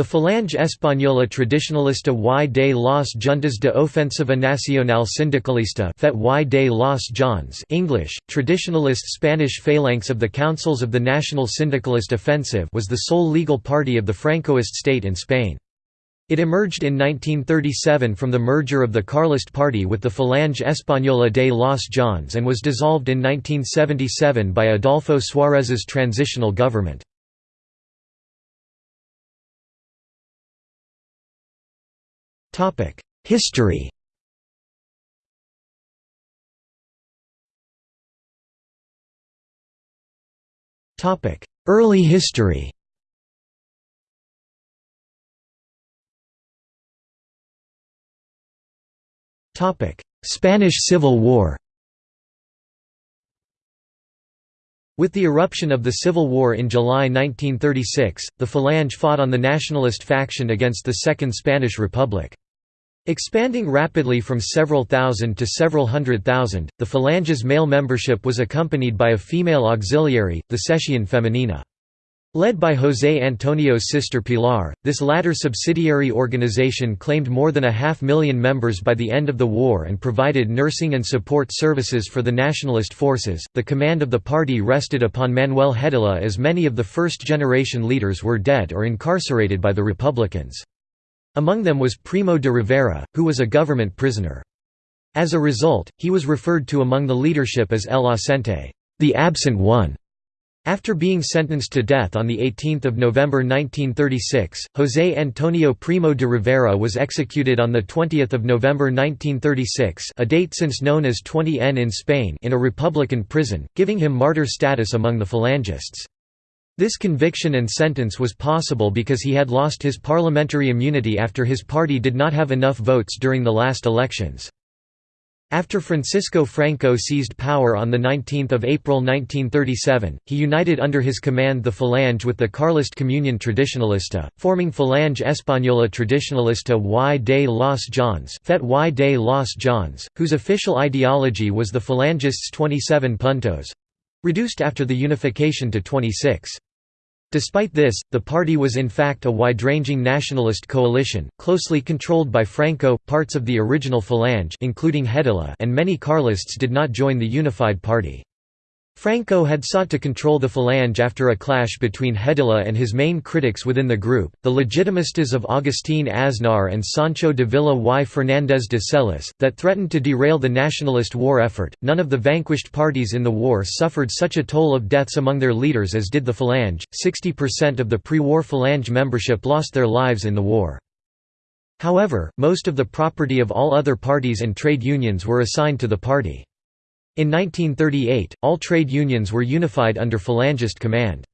The Falange Española Tradicionalista y de las Juntas de Ofensiva Nacional Sindicalista FET y de las Jons English, Traditionalist Spanish Phalanx of the Councils of the National Syndicalist Offensive was the sole legal party of the Francoist state in Spain. It emerged in 1937 from the merger of the Carlist party with the Falange Española de las Jons and was dissolved in 1977 by Adolfo Suárez's transitional government. History. Early history. Spanish Civil War. With the eruption of the Civil War in July 1936, the Falange fought on the nationalist faction against the Second Spanish Republic. Expanding rapidly from several thousand to several hundred thousand, the Falange's male membership was accompanied by a female auxiliary, the Sección Femenina. Led by José Antonio's sister Pilar, this latter subsidiary organization claimed more than a half million members by the end of the war and provided nursing and support services for the nationalist forces. The command of the party rested upon Manuel Hedilla as many of the first generation leaders were dead or incarcerated by the Republicans. Among them was Primo de Rivera, who was a government prisoner. As a result, he was referred to among the leadership as El Ausente, the absent one. After being sentenced to death on 18 November 1936, José Antonio Primo de Rivera was executed on 20 November 1936 a date since known as 20N in Spain in a republican prison, giving him martyr status among the Phalangists. This conviction and sentence was possible because he had lost his parliamentary immunity after his party did not have enough votes during the last elections. After Francisco Franco seized power on 19 April 1937, he united under his command the Falange with the Carlist Comunión Tradicionalista, forming Falange Española Tradicionalista y de los Jons FET y de los Jons, whose official ideology was the Falangists' 27 puntos—reduced after the unification to 26. Despite this, the party was in fact a wide-ranging nationalist coalition, closely controlled by Franco. Parts of the original Falange, including Hedilla, and many Carlists did not join the unified party. Franco had sought to control the Falange after a clash between Hedilla and his main critics within the group, the Legitimistas of Agustín Aznar and Sancho Dávila y Fernández de Celis, that threatened to derail the nationalist war effort. None of the vanquished parties in the war suffered such a toll of deaths among their leaders as did the Falange. 60% of the pre war Falange membership lost their lives in the war. However, most of the property of all other parties and trade unions were assigned to the party. In 1938, all trade unions were unified under Falangist command.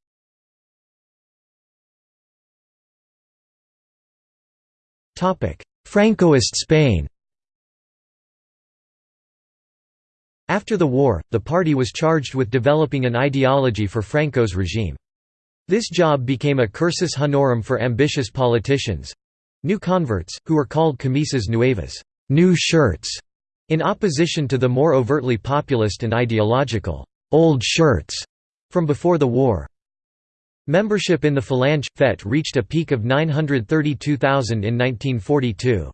Francoist Spain After the war, the party was charged with developing an ideology for Franco's regime. This job became a cursus honorum for ambitious politicians—new converts, who were called camisas nuevas new shirts", in opposition to the more overtly populist and ideological, "'old shirts' from before the war. Membership in the Falange FET reached a peak of 932,000 in 1942.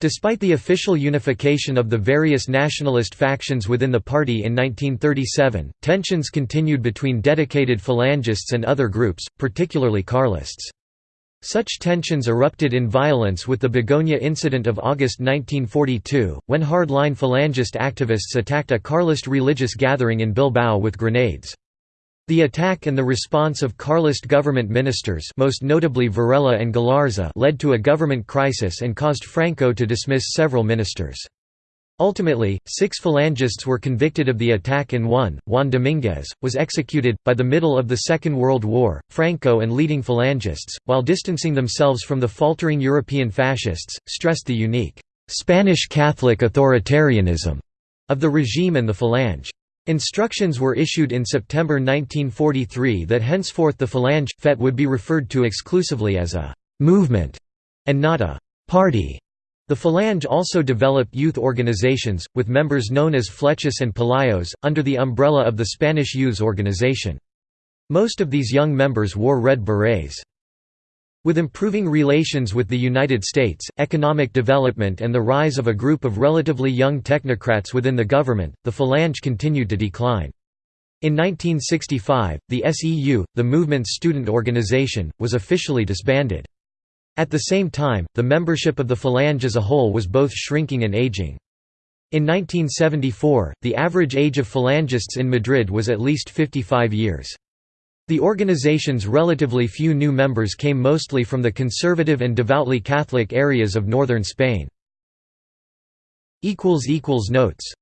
Despite the official unification of the various nationalist factions within the party in 1937, tensions continued between dedicated Falangists and other groups, particularly Carlists. Such tensions erupted in violence with the Begoña incident of August 1942, when hard-line Falangist activists attacked a Carlist religious gathering in Bilbao with grenades. The attack and the response of Carlist government ministers most notably Varela and Galarza led to a government crisis and caused Franco to dismiss several ministers. Ultimately, six Phalangists were convicted of the attack and one, Juan Dominguez, was executed. By the middle of the Second World War, Franco and leading Phalangists, while distancing themselves from the faltering European fascists, stressed the unique Spanish Catholic authoritarianism of the regime and the Falange. Instructions were issued in September 1943 that henceforth the Falange, FET would be referred to exclusively as a «movement» and not a «party». The Falange also developed youth organizations, with members known as Flechas and Pelayos, under the umbrella of the Spanish Youths Organization. Most of these young members wore red berets. With improving relations with the United States, economic development and the rise of a group of relatively young technocrats within the government, the Falange continued to decline. In 1965, the SEU, the movement's student organization, was officially disbanded. At the same time, the membership of the Falange as a whole was both shrinking and aging. In 1974, the average age of Falangists in Madrid was at least 55 years. The organization's relatively few new members came mostly from the conservative and devoutly Catholic areas of northern Spain. Notes